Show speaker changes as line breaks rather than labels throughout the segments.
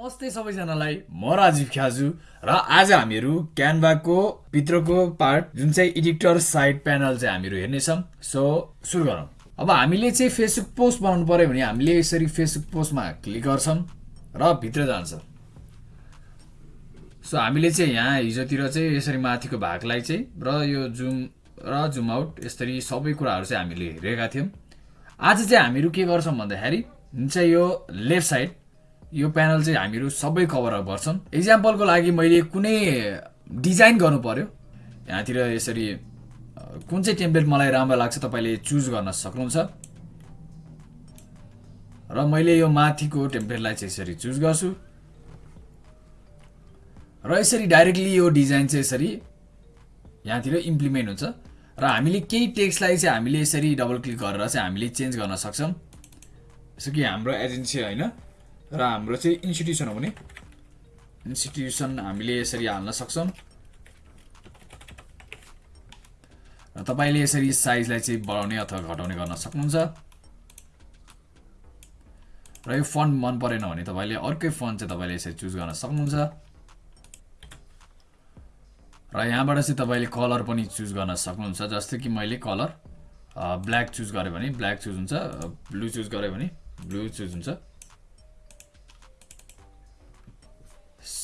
नमस्ते सबैजनालाई। म राजीव ख्याजु र आज हामीहरू क्यानभाको भित्रको पार्ट जुन चाहिँ एडिटर साइड प्यानल चाहिँ हामीहरू हेर्नेछौँ। सो सुरु गरौँ। अब हामीले चाहिँ फेसबुक पोस्ट बनाउनु पऱ्यो भने हामीले यसरी फेसबुक पोस्टमा क्लिक गर्छौँ र भित्र जान्छ। सो हामीले चाहिँ यहाँ हिजोतिर चाहिँ यसरी माथिको भागलाई चाहिँ र यो जुम र जुम आउट यसरी सबै कुराहरू चाहिँ हामीले हेरेका थियौँ। आज चाहिँ हामीहरू के गर्छौँ भन्दाखेरि जुन चाहिँ यो लेफ्ट साइड यो प्यानल चाहिँ हामीहरू सबै कभर अप गर्छौँ. इक्जाम्पलको लागि मैले कुनै डिजाइन गर्नु पर्यो। यहाँतिर यसरी कुन चाहिँ टेम्प्लेट मलाई राम्रो लाग्छ तपाईँले चुज गर्न सक्नुहुन्छ। र मैले यो माथिको टेम्प्लेटलाई चाहिँ यसरी चुज गर्छु। र यसरी डाइरेक्टली यो डिजाइन चाहिँ यसरी यहाँतिर इम्प्लिमेन्ट हुन्छ। र हामीले केही टेक्स्टलाई चाहिँ हामीले यसरी डबल क्लिक गरेर चाहिँ हामीले चेन्ज गर्न सक्छौँ। जस्तो कि हाम्रो एजेन्सी होइन? र हाम्रो चाहिँ इन्स्टिट्युसन हो भने? इन्स्टिट्युसन हामीले यसरी हाल्न सक्छौँ। र तपाईँले यसरी साइजलाई चाहिँ बढाउने अथवा घटाउने गर्न सक्नुहुन्छ। र यो फन्ट मन परेन भने तपाईँले अर्कै फन्ट चाहिँ तपाईँले यसरी चुज गर्न सक्नुहुन्छ। र यहाँबाट चाहिँ तपाईँले कलर पनि चुज गर्न सक्नुहुन्छ जस्तै कि मैले कलर ब्ल्याक चुज गरेँ भने ब्ल्याक चुज हुन्छ ब्लू चुज गरेँ भने ब्लू चुज हुन्छ।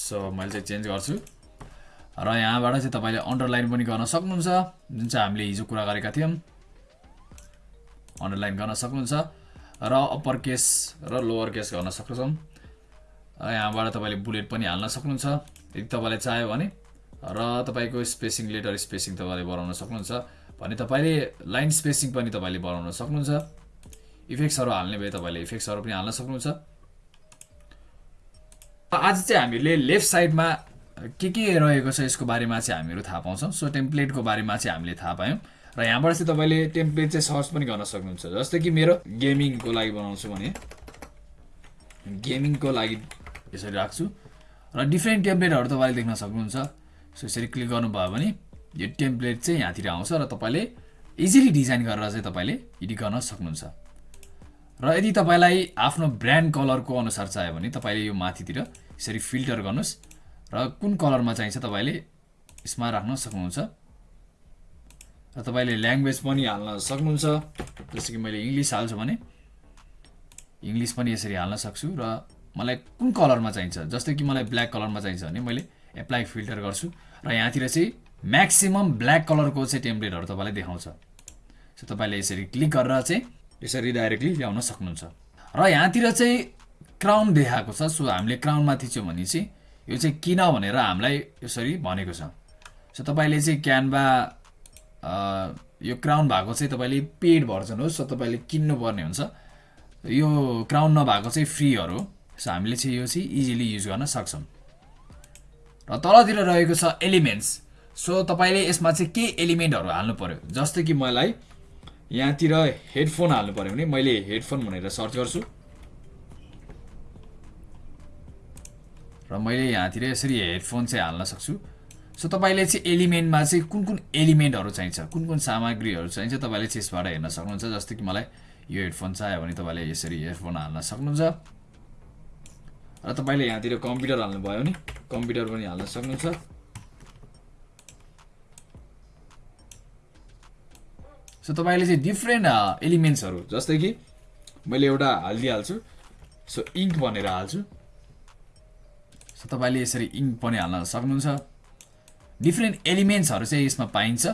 सो मैले चाहिँ चेन्ज गर्छु। र यहाँबाट चाहिँ तपाईँले अन्डरलाइन पनि गर्न सक्नुहुन्छ। जुन चाहिँ हामीले हिजो कुरा गरेका थियौँ। अन्डरलाइन गर्न सक्नुहुन्छ। र अप्पर केस र लोवर केस गर्न सक्छौँ। यहाँबाट तपाईँले बुलेट पनि हाल्न सक्नुहुन्छ। यदि तपाईँले चाह्यो भने। र तपाईँको स्पेसिङ लेटर स्पेसिङ तपाईँले बढाउन सक्नुहुन्छ। भने तपाईँले लाइन स्पेसिङ पनि तपाईँले बढाउन सक्नुहुन्छ। इफेक्ट्सहरू हाल्ने भए तपाईँले इफेक्ट्सहरू पनि हाल्न सक्नुहुन्छ। आज चाहिँ हामीले लेफ्ट साइडमा के के रहेको छ यसको बारेमा चाहिँ हामीहरू थाहा पाउँछौँ। सो टेम्प्लेटको बारेमा चाहिँ हामीले थाहा पायौँ। र यहाँबाट चाहिँ तपाईँले टेम्प्लेट चाहिँ सर्च पनि गर्न सक्नुहुन्छ। जस्तै कि मेरो गेमिङको लागि बनाउँछु भने गेमिङको लागि यसरी राख्छु। र डिफ्रेन्ट टेम्प्लेटहरू तपाईँले देख्न सक्नुहुन्छ। सो यसरी क्लिक गर्नुभयो भने यो टेम्प्लेट चाहिँ यहाँतिर आउँछ र तपाईँले इजिली डिजाइन गरेर चाहिँ तपाईँले एडिट गर्न सक्नुहुन्छ। र यदि तपाईँलाई आफ्नो ब्रान्ड कलरको अनुसार चाहियो भने तपाईँले यो माथितिर यसरी फिल्टर गर्नुहोस् र कुन कलरमा चाहिन्छ तपाईँले यसमा राख्न सक्नुहुन्छ? र तपाईँले ल्याङ्ग्वेज पनि हाल्न सक्नुहुन्छ जस्तो कि मैले इङ्ग्लिस हाल्छु भने। इङ्ग्लिस पनि यसरी हाल्न सक्छु र मलाई कुन कलरमा चाहिन्छ? जस्तै कि मलाई ब्ल्याक कलरमा चाहिन्छ भने मैले एप्लाई फिल्टर गर्छु र यहाँतिर चाहिँ म्याक्सिमम् ब्ल्याक कलरको चाहिँ टेम्प्लेटहरू तपाईँलाई देखाउँछ। सो तपाईँले यसरी क्लिक गरेर चाहिँ यसरी डाइरेक्टली ल्याउन सक्नुहुन्छ। र यहाँतिर चाहिँ क्राउन देखाएको छ। सो हामीले क्राउनमा थिच्यौँ भने चाहिँ यो चाहिँ किन भनेर हामीलाई यसरी भनेको छ। सो तपाईँले चाहिँ क्यानभा यो क्राउन भएको चाहिँ तपाईँले पेड भर्जन हो सो तपाईँले किन्नुपर्ने हुन्छ। यो क्राउन नभएको चाहिँ फ्रीहरू हो। सो हामीले चाहिँ यो चाहिँ इजिली युज गर्न सक्छौँ। र तलतिर रहेको छ एलिमेन्ट्स। सो तपाईँले यसमा चाहिँ के एलिमेन्टहरू हाल्नु पर्यो जस्तै कि मलाई यहाँतिर हेडफोन हाल्नु पऱ्यो भने मैले हेडफोन भनेर सर्च गर्छु। र मैले यहाँतिर यसरी हेडफोन चाहिँ हाल्न सक्छु। सो तपाईँले चाहिँ एलिमेन्टमा चाहिँ कुन कुन एलिमेन्टहरू चाहिन्छ? कुन कुन सामग्रीहरू चाहिन्छ? तपाईँले चाहिँ यसबाट हेर्न सक्नुहुन्छ जस्तै कि मलाई यो हेडफोन चाहियो भने तपाईँले यसरी हेडफोन हाल्न सक्नुहुन्छ। र तपाईँले यहाँतिर कम्प्युटर हाल्नुभयो भने कम्प्युटर पनि हाल्न सक्नुहुन्छ। सो तपाईँले चाहिँ डिफ्रेन्ट एलिमेन्ट्सहरू जस्तै कि मैले एउटा हालिदिइहाल्छु। सो इङ्क भनेर हाल्छु। तपाईँले यसरी इङ्क पनि हाल्न सक्नुहुन्छ। डिफ्रेन्ट एलिमेन्ट्सहरू चाहिँ यसमा पाइन्छ।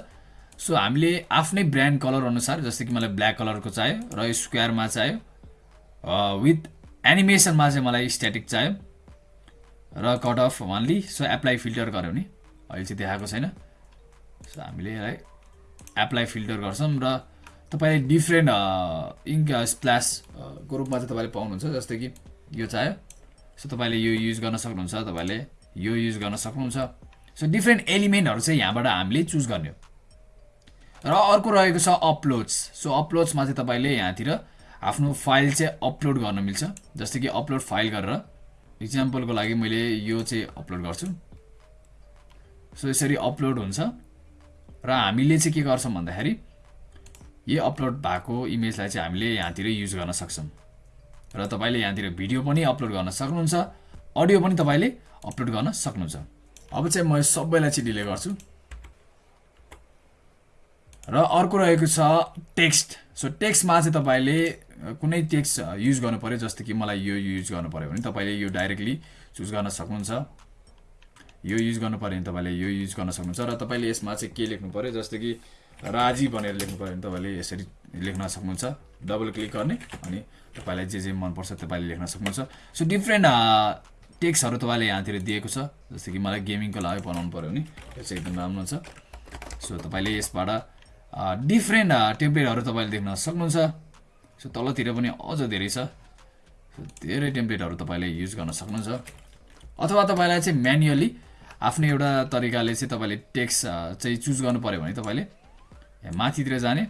सो हामीले आफ्नै ब्रान्ड कलर अनुसार जस्तै कि मलाई ब्ल्याक कलरको चाहियो र यो स्क्वायरमा चाहियो विथ एनिमेसनमा चाहिँ मलाई स्ट्याटिक चाहियो र cut off only so apply filter गऱ्यो भने अहिले चाहिँ देखाएको छैन। सो हामीले यसलाई एप्लाई फिल्टर गर्छौँ र तपाईँले डिफ्रेन्ट इङ्क स्प्ल्यासको रूपमा चाहिँ तपाईँले पाउनुहुन्छ जस्तै कि यो चाहियो। सो तपाईँले यो युज गर्न सक्नुहुन्छ तपाईँले यो युज गर्न सक्नुहुन्छ। सो डिफ्रेन्ट एलिमेन्टहरू चाहिँ यहाँबाट हामीले चुज गर्ने हो। र अर्को रहेको छ अपलोड्स सो अपलोड्समा चाहिँ तपाईँले यहाँतिर आफ्नो फाइल चाहिँ अपलोड गर्न मिल्छ। जस्तै कि अपलोड फाइल गरेर इक्जाम्पलको लागि मैले यो चाहिँ अपलोड गर्छु। सो यसरी अपलोड हुन्छ। र हामीले चाहिँ के गर्छौँ भन्दाखेरि यो अपलोड भएको इमेजलाई चाहिँ हामीले यहाँतिर युज गर्न सक्छौँ। र तपाईँले यहाँतिर भिडियो पनि अपलोड गर्न सक्नुहुन्छ अडियो पनि तपाईँले अपलोड गर्न सक्नुहुन्छ। अब चाहिँ म सबैलाई चाहिँ डिले गर्छु। र अर्को रहेको छ टेक्स्ट। सो टेक्स्टमा चाहिँ तपाईँले कुनै टेक्स्ट युज गर्नु पऱ्यो जस्तो कि मलाई यो युज गर्नु पऱ्यो भने तपाईँले यो डाइरेक्टली चुज गर्न सक्नुहुन्छ। यो युज गर्नु पऱ्यो भने तपाईँले यो युज गर्न सक्नुहुन्छ। र तपाईँले यसमा चाहिँ के लेख्नु पऱ्यो जस्तो कि राजी भनेर लेख्नु पऱ्यो भने तपाईँले यसरी लेख्न सक्नुहुन्छ। डबल क्लिक गर्ने अनि तपाईँलाई जे जे मनपर्छ तपाईँले लेख्न सक्नुहुन्छ। सो डिफ्रेन्ट टेक्स्टहरू तपाईँले यहाँतिर दिएको छ। जस्तो कि मलाई गेमिङको लागि बनाउनु पऱ्यो भने यो चाहिँ एकदम राम्रो छ। सो तपाईँले यसबाट डिफ्रेन्ट टेम्प्लेटहरू तपाईँले देख्न सक्नुहुन्छ। सो तलतिर पनि अझ धेरै छ। धेरै टेम्प्लेटहरू तपाईँले युज गर्न सक्नुहुन्छ। अथवा तपाईँलाई चाहिँ म्यानुअली आफ्नो एउटा तरिकाले चाहिँ तपाईँले टेक्स्ट चाहिँ चुज गर्नु पऱ्यो भने तपाईँले माथितिर जाने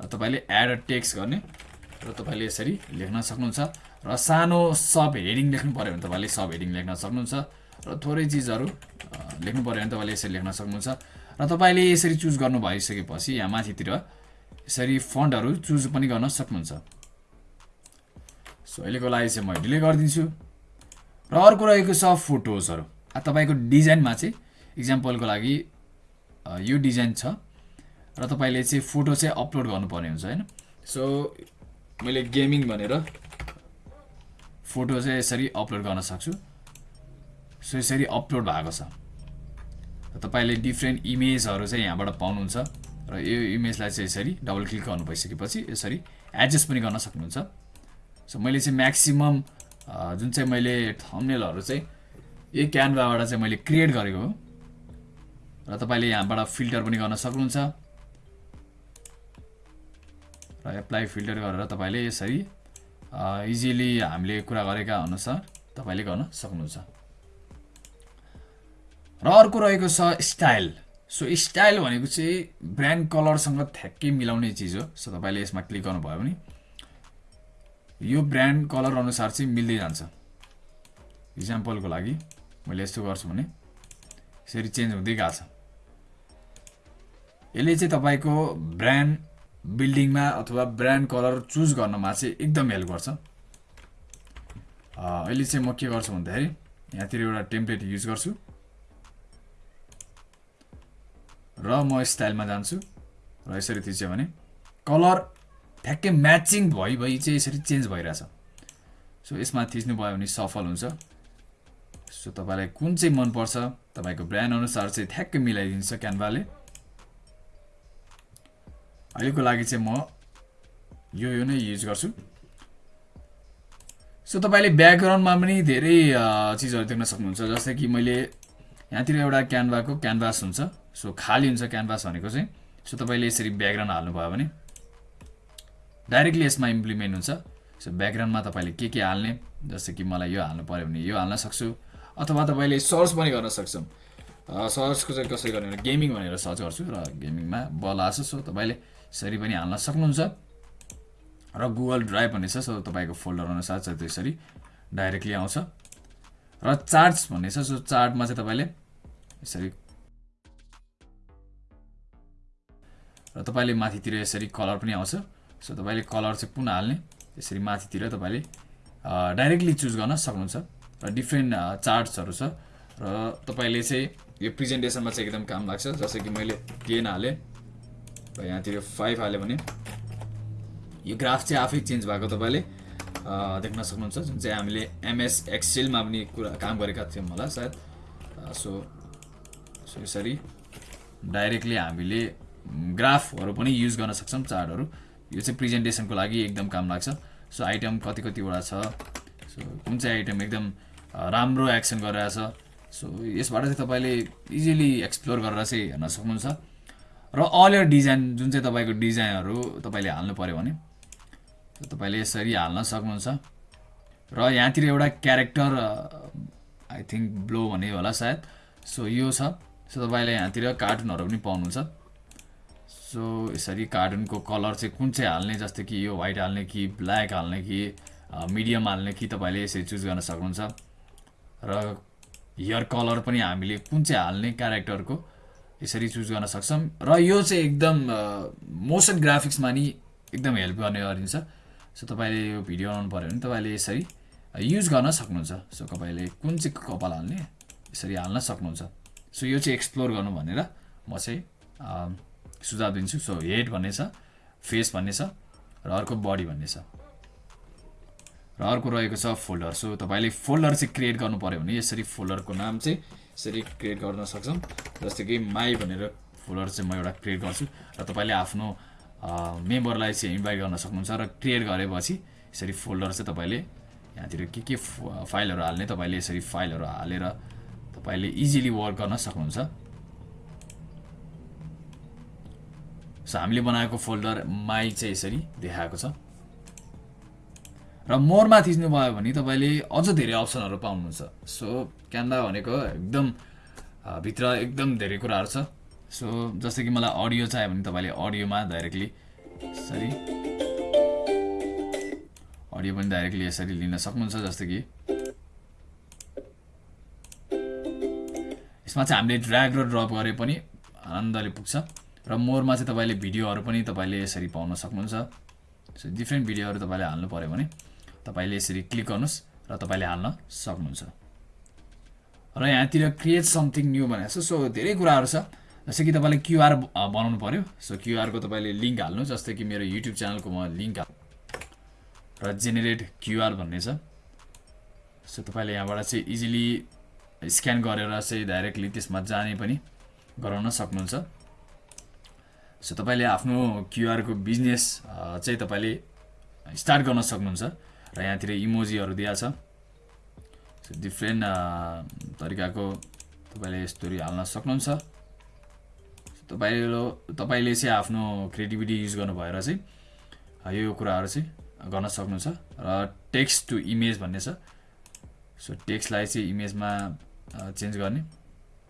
र तपाईँले एड टेक्स्ट गर्ने र तपाईँले यसरी लेख्न सक्नुहुन्छ र सानो सब हेडिङ लेख्नु पऱ्यो भने तपाईँले सब हेडिङ लेख्न सक्नुहुन्छ र थोरै चिजहरू लेख्नु पऱ्यो भने तपाईँले यसरी लेख्न सक्नुहुन्छ र तपाईँले यसरी चुज गर्नु भइसकेपछि यहाँ माथितिर यसरी फन्टहरू चुज पनि गर्न सक्नुहुन्छ। सो अहिलेको लागि चाहिँ म डिले गरिदिन्छु। र अर्को रहेको छ फोटोजहरू तपाईँको डिजाइनमा चाहिँ इक्जाम्पलको लागि यो डिजाइन छ। र तपाईँले चाहिँ फोटो चाहिँ अपलोड गर्नुपर्ने हुन्छ होइन? सो मैले गेमिङ भनेर फोटो चाहिँ यसरी अपलोड गर्न सक्छु। सो यसरी अपलोड भएको छ। तपाईँले डिफ्रेन्ट इमेजहरू चाहिँ यहाँबाट पाउनुहुन्छ। र यो इमेजलाई चाहिँ यसरी डबल क्लिक गर्नु भइसकेपछि यसरी एडजस्ट पनि गर्न सक्नुहुन्छ। सो मैले चाहिँ म्याक्सिमम् जुन चाहिँ मैले थम्नेलहरू चाहिँ यही क्यानभाबाट चाहिँ मैले क्रिएट गरेको हो। र तपाईँले यहाँबाट फिल्टर पनि गर्न सक्नुहुन्छ। र एप्लाई फिल्टर गरेर तपाईँले यसरी इजिली हामीले कुरा गरेका अनुसार तपाईँले गर्न सक्नुहुन्छ। र अर्को रहेको छ स्टाइल सो स्टाइल भनेको चाहिँ ब्रान्ड कलरसँग ठ्याक्कै मिलाउने चिज हो। सो तपाईँले यसमा क्लिक गर्नुभयो भने यो ब्रान्ड कलर अनुसार चाहिँ मिल्दै जान्छ। इक्जाम्पलको लागि मैले यस्तो गर्छु भने यसरी चेन्ज हुँदै गएको छ। यसले चाहिँ तपाईँको ब्रान्ड बिल्डिङमा अथवा ब्रान्ड कलर चुज गर्नमा चाहिँ एकदम हेल्प गर्छ। अहिले चाहिँ म के गर्छु भन्दाखेरि यहाँतिर एउटा टेम्प्लेट युज गर्छु। र म स्टाइलमा जान्छु। र यसरी थिच्यो भने कलर ठ्याक्कै म्याचिङ भइ भइ चाहिँ यसरी चेन्ज भइरहेछ। सो यसमा थिच्नुभयो भने सफल हुन्छ। सो तपाईँलाई कुन चाहिँ मनपर्छ तपाईँको ब्रान्ड अनुसार चाहिँ ठ्याक्कै मिलाइदिन्छ क्यानभाले। अहिलेको लागि चाहिँ म यो यो नै युज गर्छु। सो तपाईँले ब्याकग्राउन्डमा पनि धेरै चिजहरू देख्न सक्नुहुन्छ। जस्तै कि मैले यहाँतिर एउटा क्यानभाको क्यानभास हुन्छ। सो खाली हुन्छ क्यानभास भनेको चाहिँ। सो तपाईँले यसरी ब्याकग्राउन्ड हाल्नुभयो भने डाइरेक्टली यसमा इम्प्लिमेन्ट हुन्छ। सो ब्याकग्राउन्डमा तपाईँले के के हाल्ने जस्तै कि मलाई यो हाल्नु पऱ्यो भने यो हाल्न सक्छु। अथवा तपाईँले सर्च पनि गर्न सक्छौँ। सर्चको चाहिँ कसरी गर्ने गेमिङ भनेर सर्च गर्छु र गेमिङमा बल आएको सो तपाईँले यसरी पनि हाल्न सक्नुहुन्छ। र गुगल ड्राइभ भन्ने छ सो तपाईँको फोल्डर अनुसार चाहिँ त्यसरी डाइरेक्टली आउँछ। र चार्ट्स भन्ने छ सो चार्टमा चाहिँ तपाईँले यसरी र तपाईँले माथितिर यसरी कलर पनि आउँछ। सो तपाईँले कलर चाहिँ कुन हाल्ने यसरी माथितिर तपाईँले डाइरेक्टली चुज गर्न सक्नुहुन्छ। र डिफ्रेन्ट चार्ट्सहरू छ। र तपाईँले चाहिँ यो प्रेजेन्टेसनमा चाहिँ एकदम काम लाग्छ। जस्तै कि मैले टेन हालेँ। र यहाँतिर फाइभ हाल्यो भने यो ग्राफ चाहिँ आफै चेन्ज भएको तपाईँले देख्न सक्नुहुन्छ जुन चाहिँ हामीले एमएस एक्सेलमा पनि कुरा काम गरेका थियौँ होला सायद। सो सो यसरी डाइरेक्टली हामीले ग्राफहरू पनि युज गर्न सक्छौँ चार्टहरू यो चाहिँ प्रेजेन्टेसनको लागि एकदम काम लाग्छ। सो आइटम कति कतिवटा छ? सो कुन चाहिँ आइटम एकदम राम्रो एक्सन गरिरहेछ? सो यसबाट चाहिँ तपाईँले इजिली एक्सप्लोर गरेर चाहिँ हेर्न सक्नुहुन्छ। र अल यर डिजाइन जुन चाहिँ तपाईँको डिजाइनहरू तपाईँले हाल्नु पऱ्यो भने तपाईँले यसरी हाल्न सक्नुहुन्छ। र यहाँतिर एउटा क्यारेक्टर आई थिङ्क ब्लो भन्ने होला सायद। सो यो छ। सो तपाईँले यहाँतिर कार्टुनहरू पनि पाउनुहुन्छ। सो यसरी कार्टुनको कलर चाहिँ कुन चाहिँ हाल्ने जस्तै कि यो वाइट हाल्ने कि ब्ल्याक हाल्ने कि मिडियम हाल्ने कि तपाईँले यसरी चुज गर्न सक्नुहुन्छ। र हेयर कलर पनि हामीले कुन चाहिँ हाल्ने क्यारेक्टरको यसरी चुज गर्न सक्छौँ र यो चाहिँ एकदम मोसन ग्राफिक्समा नि एकदम हेल्प गर्ने गरिन्छ। सो तपाईँले यो भिडियो बनाउनु पऱ्यो भने तपाईँले यसरी युज गर्न सक्नुहुन्छ। सो तपाईँले कुन चाहिँ कपाल हाल्ने यसरी हाल्न सक्नुहुन्छ। सो यो चाहिँ एक्सप्लोर गर्नु भनेर म चाहिँ सुझाव दिन्छु। सो हेड भन्ने छ फेस भन्ने छ र अर्को बडी भन्ने छ। र अर्को रहेको छ फोल्डर सो तपाईँले फोल्डर चाहिँ क्रिएट गर्नु पऱ्यो भने यसरी फोल्डरको नाम चाहिँ यसरी क्रिएट गर्न सक्छौँ। जस्तै कि माई भनेर फोल्डर चाहिँ म एउटा क्रिएट गर्छु र तपाईँले आफ्नो मेम्बरलाई चाहिँ इन्भाइट गर्न सक्नुहुन्छ र क्रिएट गरेपछि यसरी फोल्डर चाहिँ तपाईँले यहाँतिर के के फाइलहरू हाल्ने तपाईँले यसरी फाइलहरू हालेर तपाईँले इजिली वर्क गर्न सक्नुहुन्छ। सो हामीले बनाएको फोल्डर माई चाहिँ यसरी देखाएको छ। र मोरमा थिच्नुभयो भने तपाईँले अझ धेरै अप्सनहरू पाउनुहुन्छ। सो क्यान्भा भनेको एकदम भित्र एकदम धेरै कुराहरू छ। सो जस्तै कि मलाई अडियो चाहियो भने तपाईँले अडियोमा डाइरेक्टली यसरी अडियो पनि डाइरेक्टली यसरी लिन सक्नुहुन्छ जस्तै कि। यसमा चाहिँ हामीले ड्र्याग र ड्रप गरे पनि आनन्दले पुग्छ। र मोरमा चाहिँ तपाईँले भिडियोहरू पनि तपाईँले यसरी पाउन सक्नुहुन्छ। सो डिफ्रेन्ट भिडियोहरू तपाईँले हाल्नु पऱ्यो भने। तपाईँले यसरी क्लिक गर्नुहोस् र तपाईँले हाल्न सक्नुहुन्छ। र यहाँतिर क्रिएट समथिङ न्यू भनेको छ। सो धेरै कुराहरू छ। जस्तै कि तपाईँले क्युआर बनाउनु पऱ्यो सो क्युआरको तपाईँले लिङ्क हाल्नु जस्तै कि मेरो युट्युब च्यानलको म लिङ्क हाल र जेनेरेट क्युआर भन्ने छ। सो तपाईँले यहाँबाट चाहिँ इजिली स्क्यान गरेर चाहिँ डाइरेक्टली त्यसमा जाने पनि गराउन सक्नुहुन्छ। सो तपाईँले आफ्नो क्युआरको बिजनेस चाहिँ तपाईँले स्टार्ट गर्न सक्नुहुन्छ। र यहाँतिर इमोजीहरू दिएको छ सो डिफ्रेन्ट तरिकाको तपाईँले यस्तोहरू हाल्न सक्नुहुन्छ। तपाईँले तपाईँले चाहिँ आफ्नो क्रिएटिभिटी युज गर्नु भएर चाहिँ यो कुराहरू चाहिँ गर्न सक्नुहुन्छ। र टेक्स्ट टु इमेज भन्ने छ। सो टेक्स्टलाई चाहिँ इमेजमा चेन्ज गर्ने।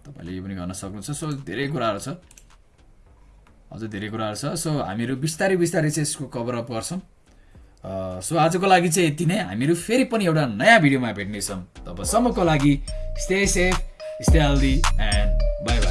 तपाईँले यो पनि गर्न सक्नुहुन्छ। सो धेरै कुराहरू छ। अझ धेरै कुराहरू छ। सो हामीहरू बिस्तारै बिस्तारै चाहिँ यसको कभरअप गर्छौँ। सो आजको लागि चाहिँ यति नै। हामीहरू फेरि पनि एउटा नयाँ भिडियोमा भेट्नेछौँ। तबसम्मको लागि stay safe stay healthy and bye bye